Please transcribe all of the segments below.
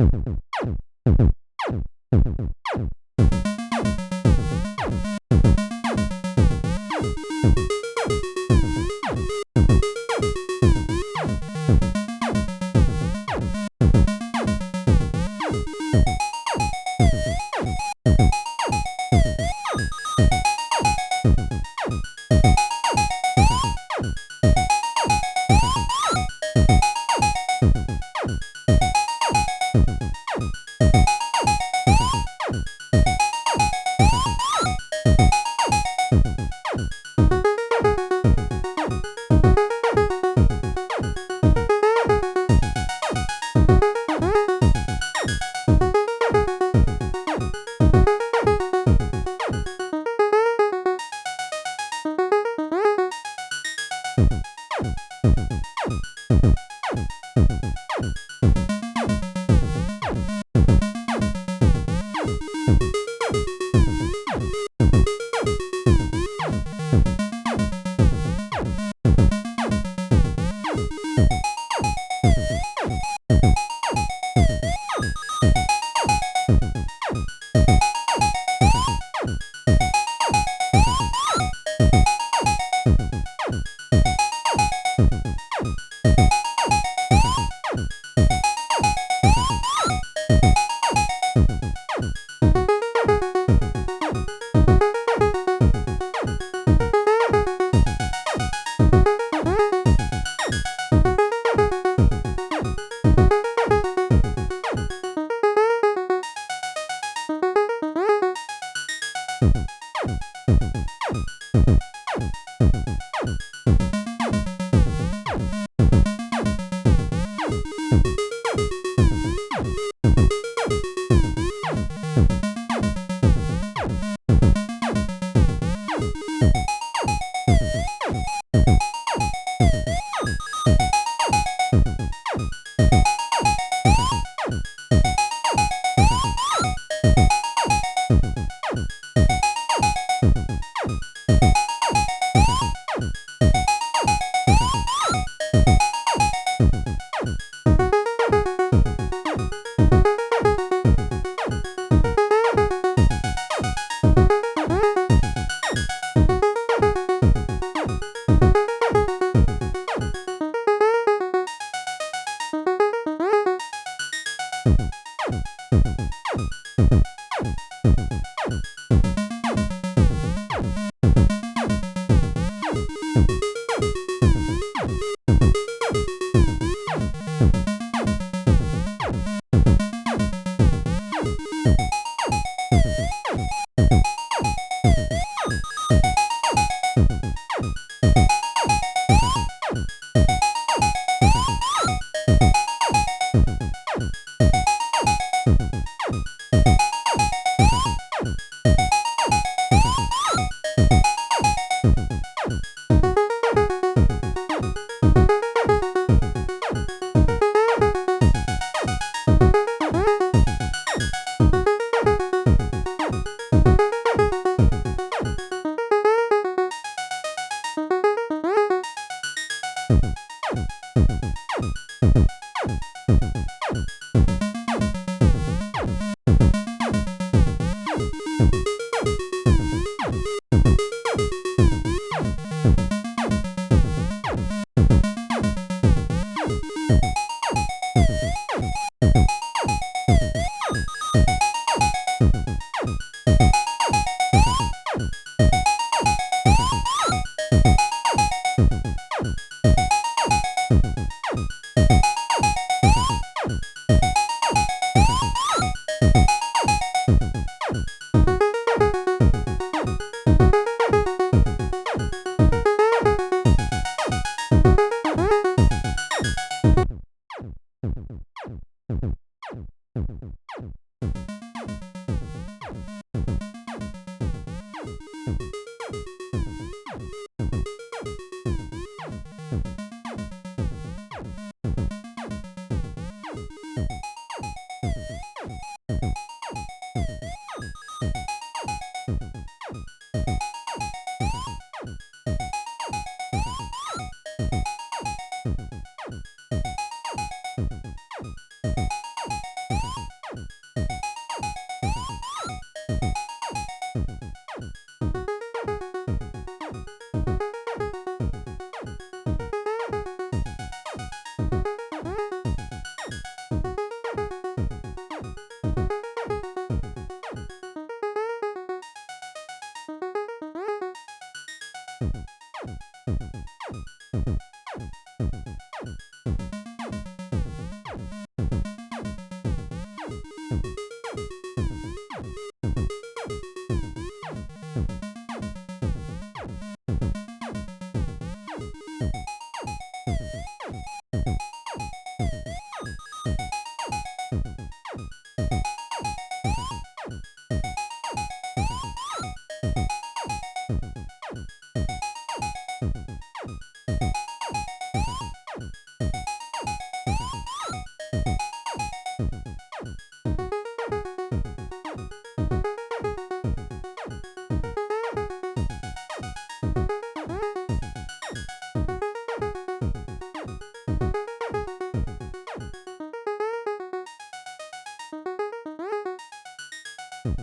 you うん。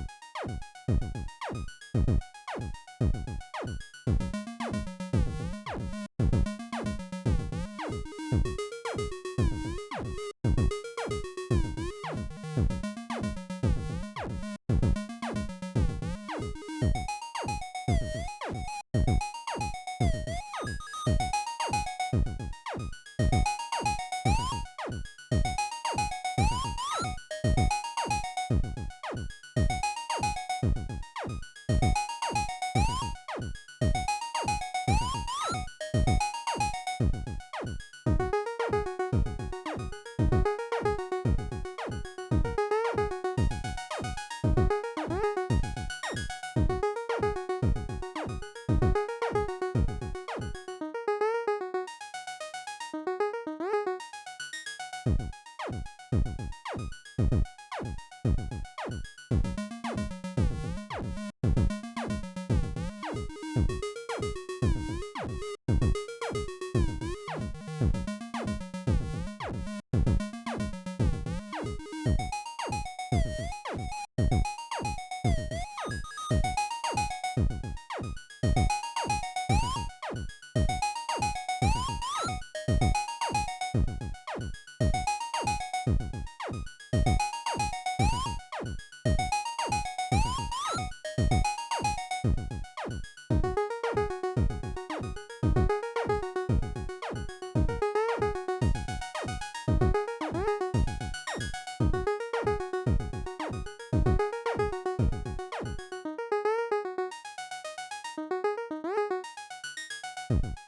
you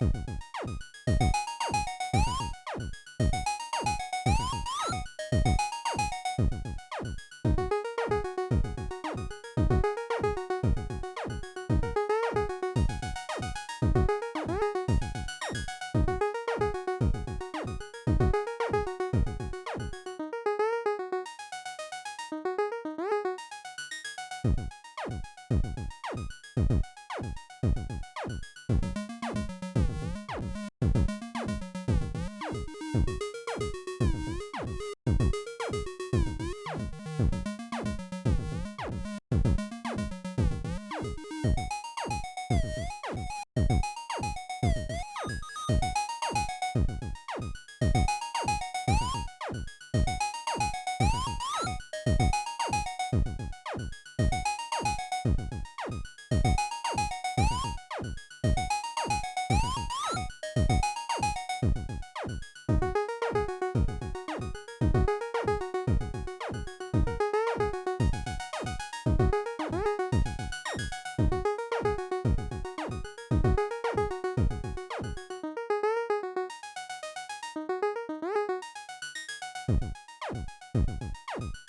You うん。